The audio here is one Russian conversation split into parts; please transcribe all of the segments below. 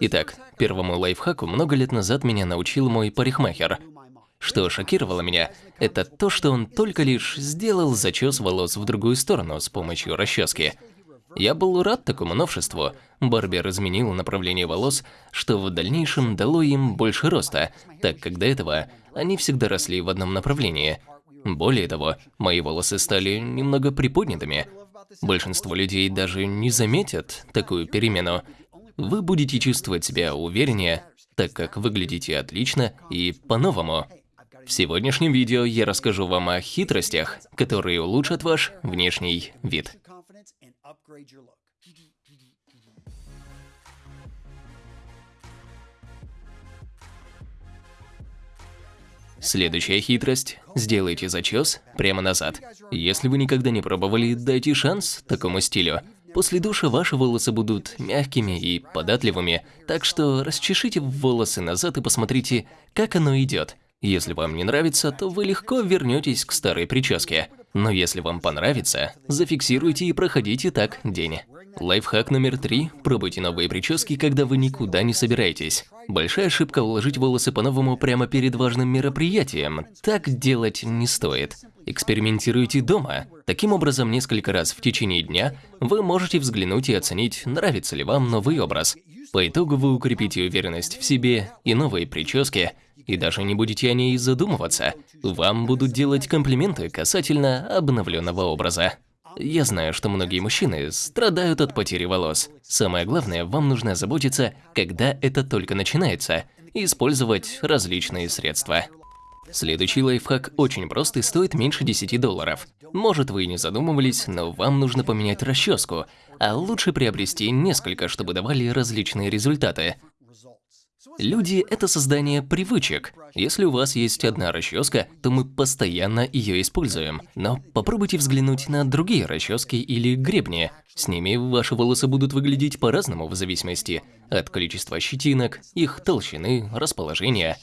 Итак, первому лайфхаку много лет назад меня научил мой парикмахер. Что шокировало меня, это то, что он только лишь сделал зачес волос в другую сторону с помощью расчески. Я был рад такому новшеству. Барбер изменил направление волос, что в дальнейшем дало им больше роста, так как до этого они всегда росли в одном направлении. Более того, мои волосы стали немного приподнятыми. Большинство людей даже не заметят такую перемену. Вы будете чувствовать себя увереннее, так как выглядите отлично и по-новому. В сегодняшнем видео я расскажу вам о хитростях, которые улучшат ваш внешний вид. Следующая хитрость – сделайте зачес прямо назад. Если вы никогда не пробовали, дайте шанс такому стилю. После душа ваши волосы будут мягкими и податливыми, так что расчешите волосы назад и посмотрите, как оно идет. Если вам не нравится, то вы легко вернетесь к старой прическе. Но если вам понравится, зафиксируйте и проходите так день. Лайфхак номер три – пробуйте новые прически, когда вы никуда не собираетесь. Большая ошибка уложить волосы по-новому прямо перед важным мероприятием. Так делать не стоит. Экспериментируйте дома. Таким образом, несколько раз в течение дня вы можете взглянуть и оценить, нравится ли вам новый образ. По итогу вы укрепите уверенность в себе и новые прически – и даже не будете о ней задумываться. Вам будут делать комплименты касательно обновленного образа. Я знаю, что многие мужчины страдают от потери волос. Самое главное, вам нужно заботиться, когда это только начинается, и использовать различные средства. Следующий лайфхак очень прост и стоит меньше 10 долларов. Может вы и не задумывались, но вам нужно поменять расческу, а лучше приобрести несколько, чтобы давали различные результаты. Люди – это создание привычек. Если у вас есть одна расческа, то мы постоянно ее используем. Но попробуйте взглянуть на другие расчески или гребни. С ними ваши волосы будут выглядеть по-разному в зависимости от количества щетинок, их толщины, расположения.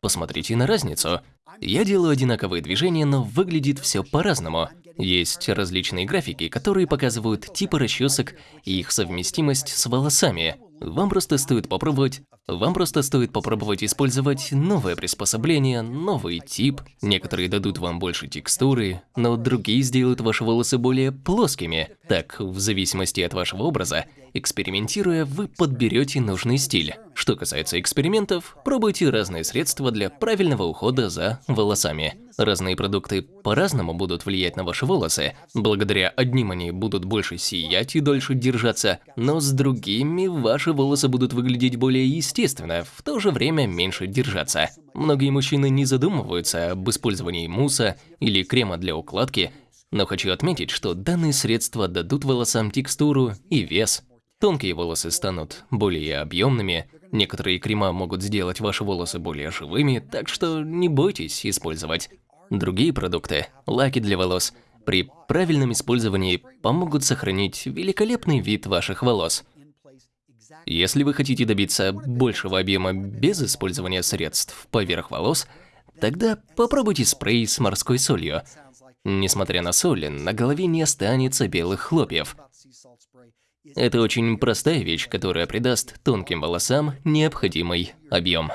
Посмотрите на разницу. Я делаю одинаковые движения, но выглядит все по-разному. Есть различные графики, которые показывают типы расчесок и их совместимость с волосами. Вам просто стоит попробовать, вам просто стоит попробовать использовать новое приспособление, новый тип. Некоторые дадут вам больше текстуры, но другие сделают ваши волосы более плоскими. Так, в зависимости от вашего образа, экспериментируя, вы подберете нужный стиль. Что касается экспериментов, пробуйте разные средства для правильного ухода за волосами. Разные продукты по-разному будут влиять на ваши волосы. Благодаря одним они будут больше сиять и дольше держаться, но с другими ваши волосы будут выглядеть более естественно, в то же время меньше держаться. Многие мужчины не задумываются об использовании мусса или крема для укладки, но хочу отметить, что данные средства дадут волосам текстуру и вес. Тонкие волосы станут более объемными, некоторые крема могут сделать ваши волосы более живыми, так что не бойтесь использовать. Другие продукты, лаки для волос, при правильном использовании помогут сохранить великолепный вид ваших волос. Если вы хотите добиться большего объема без использования средств поверх волос, тогда попробуйте спрей с морской солью. Несмотря на соль, на голове не останется белых хлопьев. Это очень простая вещь, которая придаст тонким волосам необходимый объем.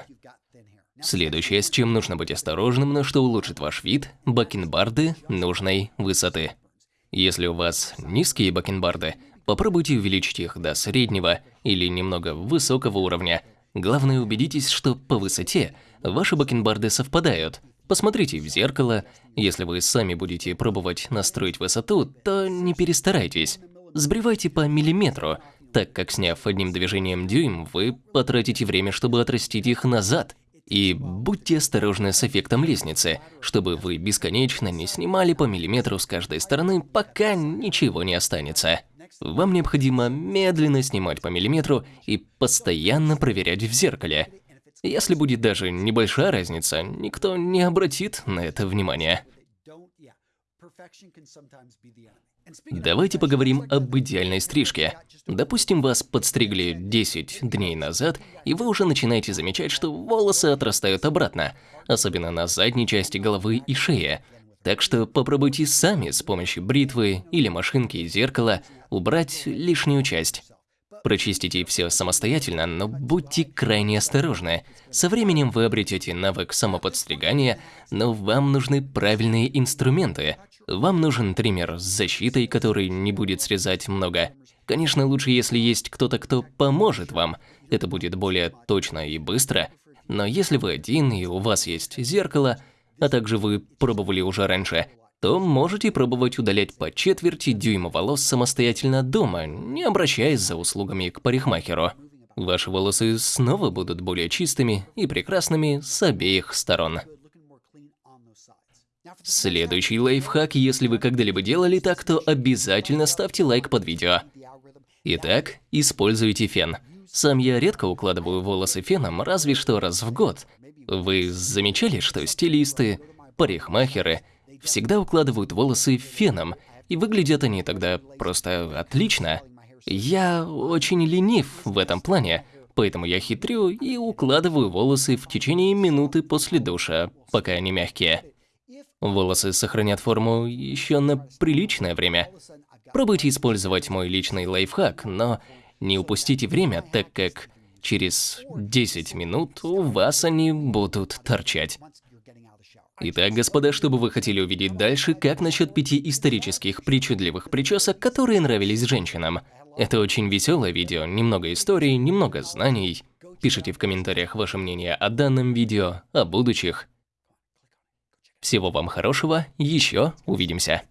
Следующее, с чем нужно быть осторожным, но что улучшит ваш вид – бакенбарды нужной высоты. Если у вас низкие бакенбарды, попробуйте увеличить их до среднего или немного высокого уровня. Главное, убедитесь, что по высоте ваши бакенбарды совпадают. Посмотрите в зеркало. Если вы сами будете пробовать настроить высоту, то не перестарайтесь. Сбривайте по миллиметру, так как сняв одним движением дюйм, вы потратите время, чтобы отрастить их назад. И будьте осторожны с эффектом лестницы, чтобы вы бесконечно не снимали по миллиметру с каждой стороны, пока ничего не останется. Вам необходимо медленно снимать по миллиметру и постоянно проверять в зеркале. Если будет даже небольшая разница, никто не обратит на это внимание. Давайте поговорим об идеальной стрижке. Допустим, вас подстригли 10 дней назад, и вы уже начинаете замечать, что волосы отрастают обратно, особенно на задней части головы и шее. Так что попробуйте сами с помощью бритвы или машинки и зеркала убрать лишнюю часть. Прочистите все самостоятельно, но будьте крайне осторожны. Со временем вы обретете навык самоподстригания, но вам нужны правильные инструменты. Вам нужен триммер с защитой, который не будет срезать много. Конечно, лучше, если есть кто-то, кто поможет вам. Это будет более точно и быстро. Но если вы один и у вас есть зеркало, а также вы пробовали уже раньше, то можете пробовать удалять по четверти дюйма волос самостоятельно дома, не обращаясь за услугами к парикмахеру. Ваши волосы снова будут более чистыми и прекрасными с обеих сторон. Следующий лайфхак, если вы когда-либо делали так, то обязательно ставьте лайк под видео. Итак, используйте фен. Сам я редко укладываю волосы феном, разве что раз в год. Вы замечали, что стилисты, парикмахеры – всегда укладывают волосы феном, и выглядят они тогда просто отлично. Я очень ленив в этом плане, поэтому я хитрю и укладываю волосы в течение минуты после душа, пока они мягкие. Волосы сохранят форму еще на приличное время. Пробуйте использовать мой личный лайфхак, но не упустите время, так как через 10 минут у вас они будут торчать. Итак, господа, что бы вы хотели увидеть дальше, как насчет пяти исторических причудливых причесок, которые нравились женщинам? Это очень веселое видео, немного истории, немного знаний. Пишите в комментариях ваше мнение о данном видео, о будущих. Всего вам хорошего, еще увидимся.